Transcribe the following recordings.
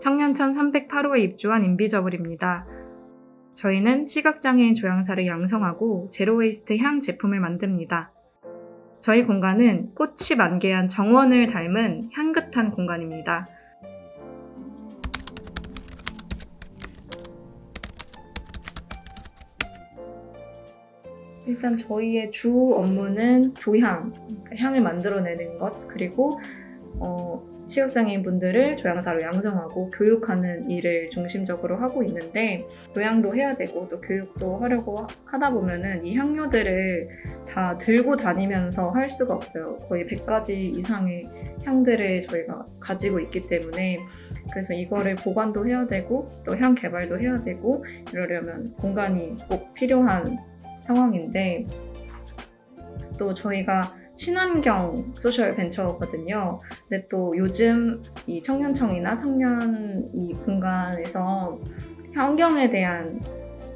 청년천 308호에 입주한 인비저블입니다. 저희는 시각장애인 조향사를 양성하고 제로웨이스트 향 제품을 만듭니다. 저희 공간은 꽃이 만개한 정원을 닮은 향긋한 공간입니다. 일단 저희의 주 업무는 조향, 그러니까 향을 만들어내는 것, 그리고 어, 시각장애인 분들을 조향사로 양성하고 교육하는 일을 중심적으로 하고 있는데 조향도 해야 되고 또 교육도 하려고 하다 보면은 이 향료들을 다 들고 다니면서 할 수가 없어요. 거의 100가지 이상의 향들을 저희가 가지고 있기 때문에 그래서 이거를 보관도 해야 되고 또 향 개발도 해야 되고 이러려면 공간이 꼭 필요한 상황인데 또 저희가 친환경 소셜 벤처거든요. 근데 또 요즘 이 청년청이나 청년 이 공간에서 환경에 대한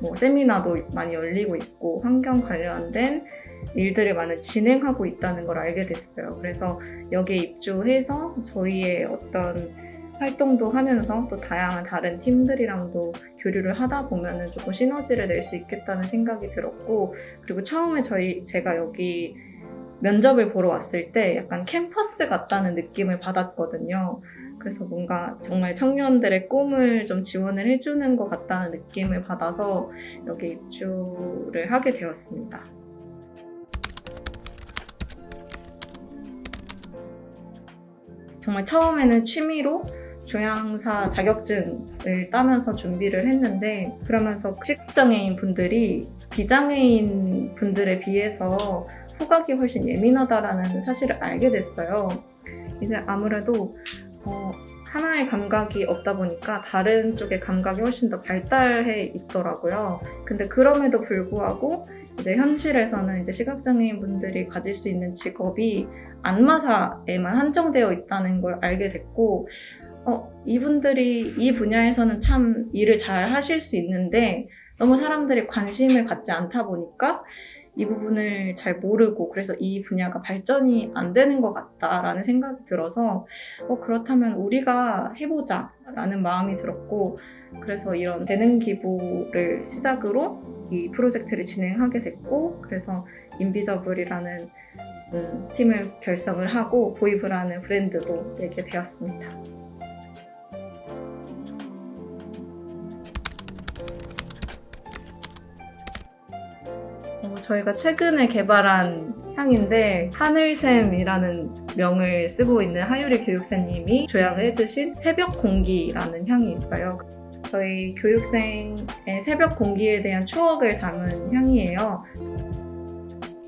뭐 세미나도 많이 열리고 있고 환경 관련된 일들을 많이 진행하고 있다는 걸 알게 됐어요. 그래서 여기에 입주해서 저희의 어떤 활동도 하면서 또 다양한 다른 팀들이랑도 교류를 하다 보면은 조금 시너지를 낼 수 있겠다는 생각이 들었고 그리고 처음에 저희 제가 여기 면접을 보러 왔을 때 약간 캠퍼스 같다는 느낌을 받았거든요. 그래서 뭔가 정말 청년들의 꿈을 좀 지원을 해주는 것 같다는 느낌을 받아서 여기 입주를 하게 되었습니다. 정말 처음에는 취미로 조향사 자격증을 따면서 준비를 했는데 그러면서 시각장애인 분들이 비장애인 분들에 비해서 후각이 훨씬 예민하다라는 사실을 알게 됐어요. 이제 아무래도 어, 하나의 감각이 없다 보니까 다른 쪽의 감각이 훨씬 더 발달해 있더라고요. 근데 그럼에도 불구하고 이제 현실에서는 이제 시각장애인 분들이 가질 수 있는 직업이 안마사에만 한정되어 있다는 걸 알게 됐고, 어, 이분들이 이 분야에서는 참 일을 잘 하실 수 있는데 너무 사람들이 관심을 갖지 않다 보니까 이 부분을 잘 모르고 그래서 이 분야가 발전이 안 되는 것 같다라는 생각이 들어서 어, 그렇다면 우리가 해보자 라는 마음이 들었고 그래서 이런 재능 기부를 시작으로 이 프로젝트를 진행하게 됐고 그래서 인비저블이라는 음, 팀을 결성을 하고 보이브라는 브랜드도 내게 되었습니다. 저희가 최근에 개발한 향인데 하늘샘이라는 명을 쓰고 있는 하유리 교육생님이 조향을 해주신 새벽 공기라는 향이 있어요. 저희 교육생의 새벽 공기에 대한 추억을 담은 향이에요.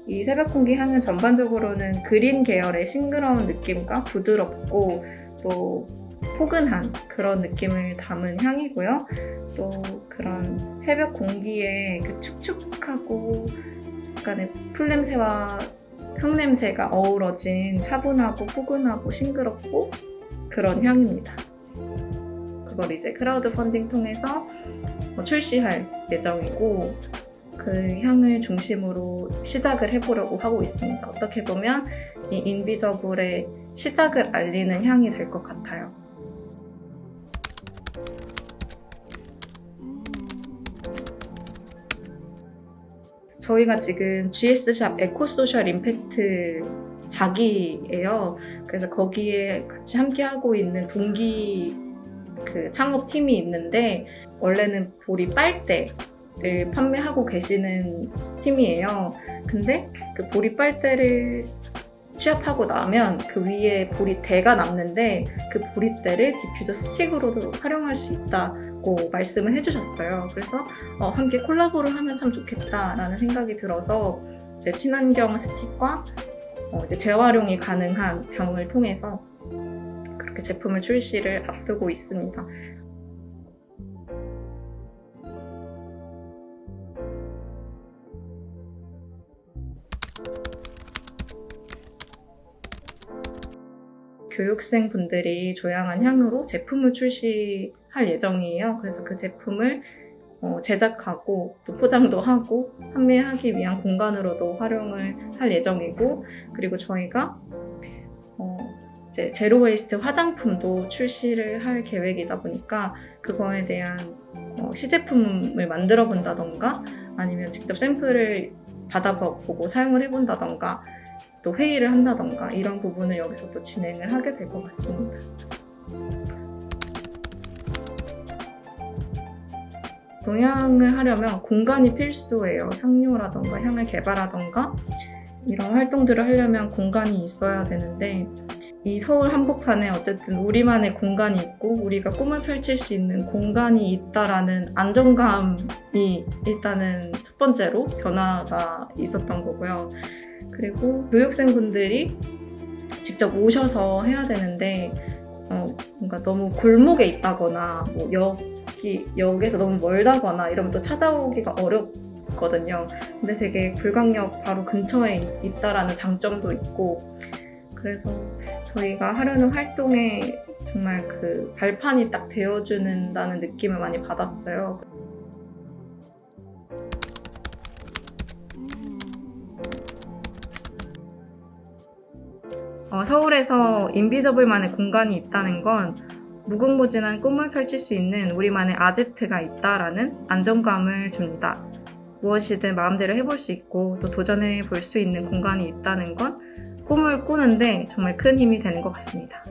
이 새벽 공기 향은 전반적으로는 그린 계열의 싱그러운 느낌과 부드럽고 또 포근한 그런 느낌을 담은 향이고요. 또 그런 새벽 공기에 그 축축하고 약간의 풀냄새와 향냄새가 어우러진 차분하고 포근하고 싱그럽고 그런 향입니다. 그걸 이제 크라우드 펀딩 통해서 뭐 출시할 예정이고 그 향을 중심으로 시작을 해보려고 하고 있습니다. 어떻게 보면 이 인비저블의 시작을 알리는 향이 될 것 같아요. 저희가 지금 GS샵 eco social impact 4기예요. 그래서 거기에 같이 함께 하고 있는 동기 그 창업팀이 있는데 원래는 보리 빨대를 판매하고 계시는 팀이에요. 근데 그 보리 빨대를 취업하고 나면 그 위에 보리대가 남는데 그 보리대를 디퓨저 스틱으로도 활용할 수 있다고 말씀을 해주셨어요. 그래서 어, 함께 콜라보를 하면 참 좋겠다라는 생각이 들어서 이제 친환경 스틱과 어, 이제 재활용이 가능한 병을 통해서 그렇게 제품을 출시를 앞두고 있습니다. 교육생 분들이 조향한 향으로 제품을 출시할 예정이에요. 그래서 그 제품을 어, 제작하고 또 포장도 하고 판매하기 위한 공간으로도 활용을 할 예정이고 그리고 저희가 어, 이제 zero waste 화장품도 출시를 할 계획이다 보니까 그거에 대한 어, 시제품을 만들어 본다던가 아니면 직접 샘플을 받아보고 사용을 해본다던가 또 회의를 한다던가 이런 부분을 여기서 또 진행을 하게 될 것 같습니다. 동향을 하려면 공간이 필수예요. 향료라던가 향을 개발하던가 이런 활동들을 하려면 공간이 있어야 되는데 이 서울 한복판에 어쨌든 우리만의 공간이 있고 우리가 꿈을 펼칠 수 있는 공간이 있다라는 안정감이 일단은 첫 번째로 변화가 있었던 거고요. 그리고 교육생분들이 직접 오셔서 해야 되는데 어, 뭔가 너무 골목에 있다거나 뭐 여기 역에서 너무 멀다거나 이러면 또 찾아오기가 어렵거든요. 근데 되게 불광역 바로 근처에 있- 있다라는 장점도 있고 그래서 저희가 하려는 활동에 정말 그 발판이 딱 되어주는다는 느낌을 많이 받았어요. 어, 서울에서 인비저블만의 공간이 있다는 건 무궁무진한 꿈을 펼칠 수 있는 우리만의 아지트가 있다라는 안정감을 줍니다. 무엇이든 마음대로 해볼 수 있고 또 도전해 볼 수 있는 공간이 있다는 건 꿈을 꾸는데 정말 큰 힘이 되는 것 같습니다.